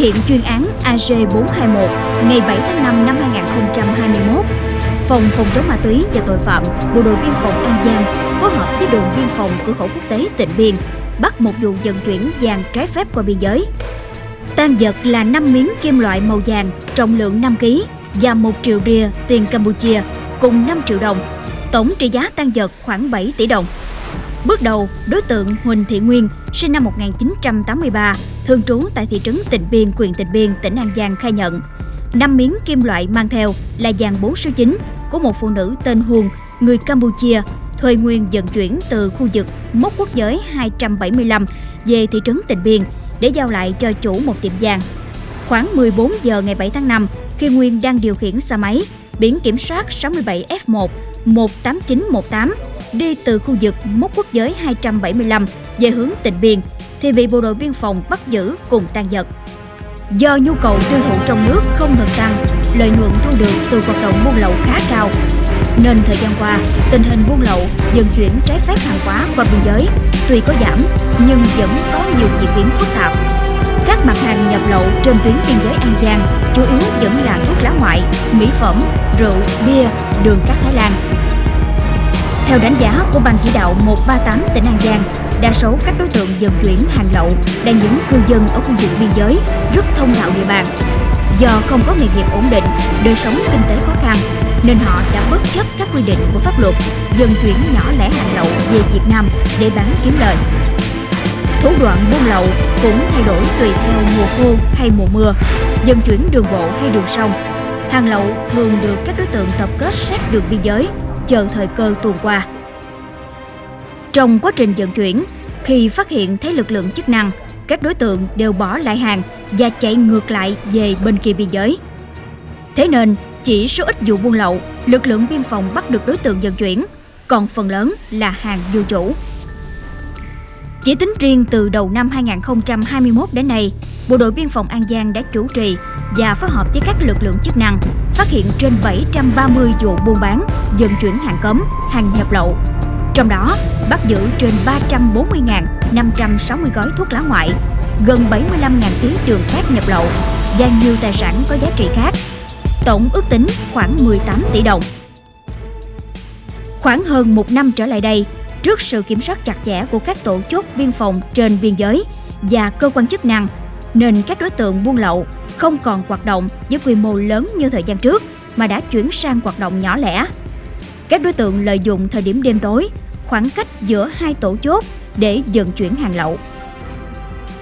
hiện chuyên án AG421 ngày 7 tháng 5 năm 2021, Phòng Phòng chống ma túy và tội phạm Bộ đội Biên phòng An Giang phối hợp với đồn biên phòng cửa khẩu quốc tế Tịnh Biên bắt một vụ vận chuyển vàng trái phép qua biên giới. Tan vật là 5 miếng kim loại màu vàng trọng lượng 5 kg và 1 triệu ria tiền Campuchia cùng 5 triệu đồng. Tổng trị giá tan vật khoảng 7 tỷ đồng. Bước đầu, đối tượng Huỳnh Thị Nguyên, sinh năm 1983, thường trú tại thị trấn Tịnh Biên, huyện Tịnh Biên, tỉnh An Giang khai nhận, năm miếng kim loại mang theo là vàng 4 số 9 của một phụ nữ tên Huông, người Campuchia, thuê Nguyên vận chuyển từ khu vực mốc quốc giới 275 về thị trấn Tịnh Biên để giao lại cho chủ một tiệm vàng. Khoảng 14 giờ ngày 7 tháng 5, khi Nguyên đang điều khiển xe máy biển kiểm soát 67F1 18918 đi từ khu vực mốc quốc giới 275 về hướng tỉnh Biên thì bị bộ đội biên phòng bắt giữ cùng tan vật. Do nhu cầu tiêu thụ trong nước không ngừng tăng, lợi nhuận thu được từ hoạt động buôn lậu khá cao, nên thời gian qua, tình hình buôn lậu, vận chuyển trái phép hàng hóa qua biên giới tuy có giảm nhưng vẫn có nhiều diễn biến phức tạp. Các mặt hàng nhập lậu trên tuyến biên giới An Giang chủ yếu vẫn là thuốc lá ngoại, mỹ phẩm, rượu, bia, đường cát Thái Lan, theo đánh giá của Ban chỉ đạo 138 tỉnh An Giang, đa số các đối tượng vận chuyển hàng lậu là những cư dân ở khu vực biên giới, rất thông thạo địa bàn. Do không có nghề nghiệp ổn định, đời sống kinh tế khó khăn, nên họ đã bất chấp các quy định của pháp luật, vận chuyển nhỏ lẻ hàng lậu về Việt Nam để bán kiếm lời. Thủ đoạn buôn lậu cũng thay đổi tùy theo mùa khô hay mùa mưa, vận chuyển đường bộ hay đường sông. Hàng lậu thường được các đối tượng tập kết sát đường biên giới chờ thời cơ tuồn qua. Trong quá trình vận chuyển, khi phát hiện thấy lực lượng chức năng, các đối tượng đều bỏ lại hàng và chạy ngược lại về bên kia biên giới. Thế nên, chỉ số ít vụ buôn lậu, lực lượng biên phòng bắt được đối tượng vận chuyển, còn phần lớn là hàng vô chủ. Chỉ tính riêng từ đầu năm 2021 đến nay, Bộ đội Biên phòng An Giang đã chủ trì và phối hợp với các lực lượng chức năng phát hiện trên 730 vụ buôn bán, vận chuyển hàng cấm, hàng nhập lậu. Trong đó, bắt giữ trên 340.560 gói thuốc lá ngoại, gần 75.000 kg đường cát nhập lậu và nhiều tài sản có giá trị khác. Tổng ước tính khoảng 18 tỷ đồng. Khoảng hơn một năm trở lại đây, trước sự kiểm soát chặt chẽ của các tổ chốt biên phòng trên biên giới và cơ quan chức năng, nên các đối tượng buôn lậu không còn hoạt động với quy mô lớn như thời gian trước mà đã chuyển sang hoạt động nhỏ lẻ. Các đối tượng lợi dụng thời điểm đêm tối, khoảng cách giữa hai tổ chốt để vận chuyển hàng lậu.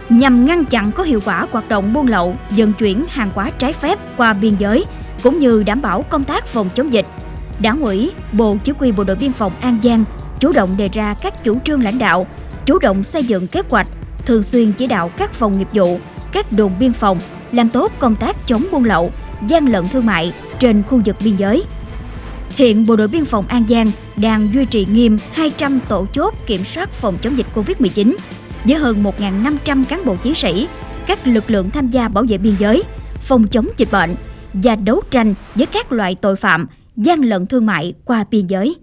Nhằm ngăn chặn có hiệu quả hoạt động buôn lậu, vận chuyển hàng hóa trái phép qua biên giới cũng như đảm bảo công tác phòng chống dịch, Đảng ủy, Bộ Chỉ huy Bộ đội Biên phòng An Giang chủ động đề ra các chủ trương lãnh đạo, chủ động xây dựng kế hoạch, thường xuyên chỉ đạo các phòng nghiệp vụ, các đồn biên phòng làm tốt công tác chống buôn lậu, gian lận thương mại trên khu vực biên giới. Hiện Bộ đội Biên phòng An Giang đang duy trì nghiêm 200 tổ chốt kiểm soát phòng chống dịch Covid-19 với hơn 1.500 cán bộ chiến sĩ, các lực lượng tham gia bảo vệ biên giới, phòng chống dịch bệnh và đấu tranh với các loại tội phạm gian lận thương mại qua biên giới.